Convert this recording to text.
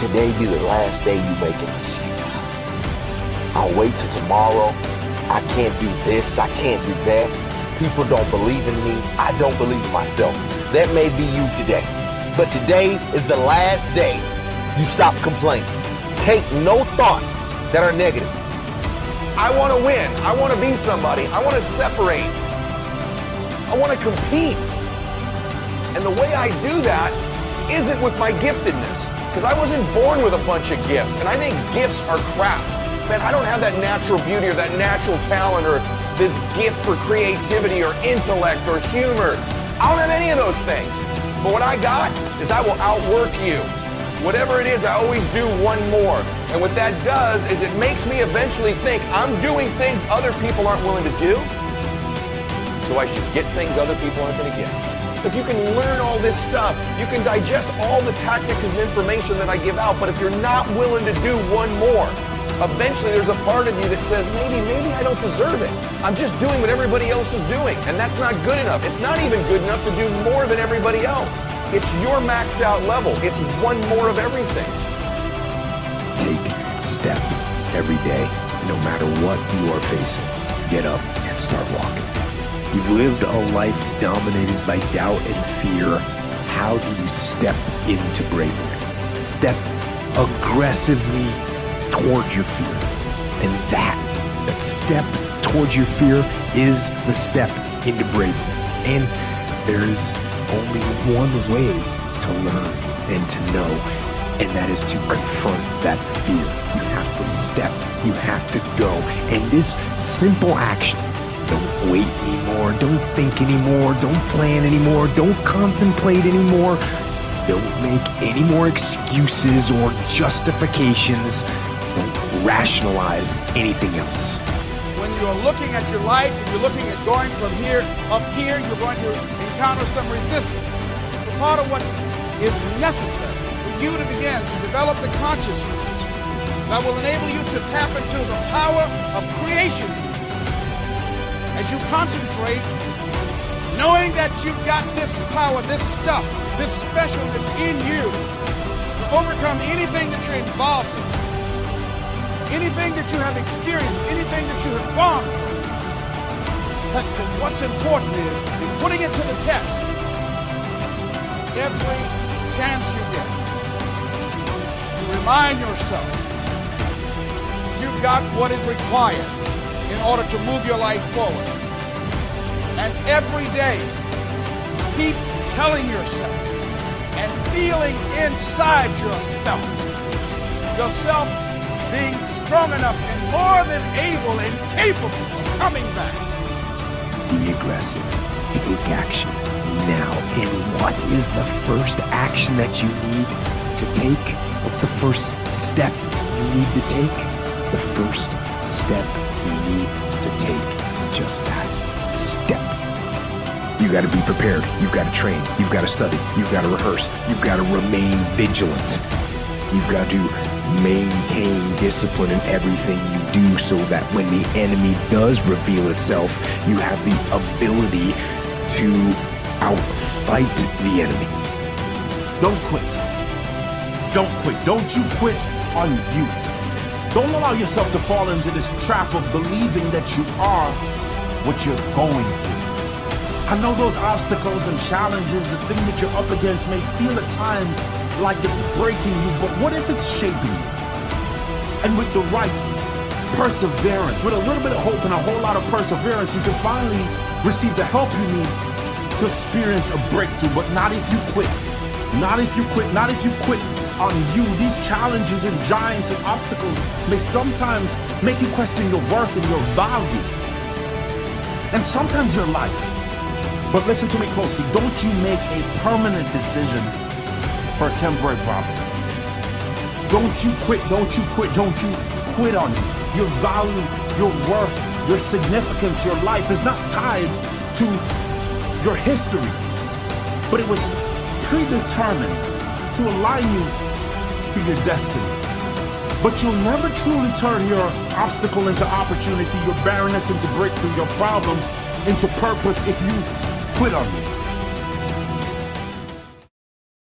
today be the last day you make an excuse. I'll wait till tomorrow. I can't do this. I can't do that. People don't believe in me. I don't believe in myself. That may be you today. But today is the last day you stop complaining. Take no thoughts that are negative. I want to win. I want to be somebody. I want to separate. I want to compete. And the way I do that isn't with my giftedness. Because I wasn't born with a bunch of gifts. And I think gifts are crap. Man, I don't have that natural beauty or that natural talent or this gift for creativity or intellect or humor. I don't have any of those things. But what I got is I will outwork you. Whatever it is, I always do one more. And what that does is it makes me eventually think I'm doing things other people aren't willing to do. So I should get things other people aren't going to get. If you can learn all this stuff, you can digest all the tactics and information that I give out, but if you're not willing to do one more, eventually there's a part of you that says, maybe, maybe I don't deserve it. I'm just doing what everybody else is doing, and that's not good enough. It's not even good enough to do more than everybody else. It's your maxed out level. It's one more of everything. Take step every day, no matter what you are facing. Get up and start. You've lived a life dominated by doubt and fear. How do you step into bravery? Step aggressively towards your fear. And that, that step towards your fear is the step into bravery. And there's only one way to learn and to know, and that is to confront that fear. You have to step, you have to go. And this simple action, don't wait anymore, don't think anymore, don't plan anymore, don't contemplate anymore, don't make any more excuses or justifications. Don't rationalize anything else. When you're looking at your life and you're looking at going from here up here, you're going to encounter some resistance. But part of what is necessary for you to begin to develop the consciousness that will enable you to tap into the power of creation as you concentrate knowing that you've got this power, this stuff, this specialness in you to overcome anything that you're involved in anything that you have experienced, anything that you have gone. But what's important is in putting it to the test every chance you get. Remind yourself you've got what is required in order to move your life forward. And every day, keep telling yourself and feeling inside yourself, yourself being strong enough and more than able and capable of coming back. Be aggressive. Take action now. And what is the first action that you need to take? What's the first step you need to take? The first step you need to take is just that step. You got to be prepared. You've got to train. You've got to study. You've got to rehearse. You've got to remain vigilant. You've got to maintain discipline in everything you do so that when the enemy does reveal itself, you have the ability to outfight the enemy. Don't quit. Don't quit. Don't you quit on you. Don't allow yourself to fall into this trap of believing that you are what you're going through. I know those obstacles and challenges, the thing that you're up against may feel at times like it's breaking you, but what if it's shaping you? And with the right perseverance, with a little bit of hope and a whole lot of perseverance, you can finally receive the help you need to experience a breakthrough, but not if you quit. Not if you quit, not if you quit on you. These challenges and giants and obstacles may sometimes make you question your worth and your value. And sometimes your life. But listen to me closely. Don't you make a permanent decision for a temporary problem. Don't you quit, don't you quit, don't you quit on you. Your value, your worth, your significance, your life is not tied to your history, but it was predetermined to align you to your destiny. But you'll never truly turn your obstacle into opportunity, your barrenness into breakthrough, your problem into purpose if you quit on you.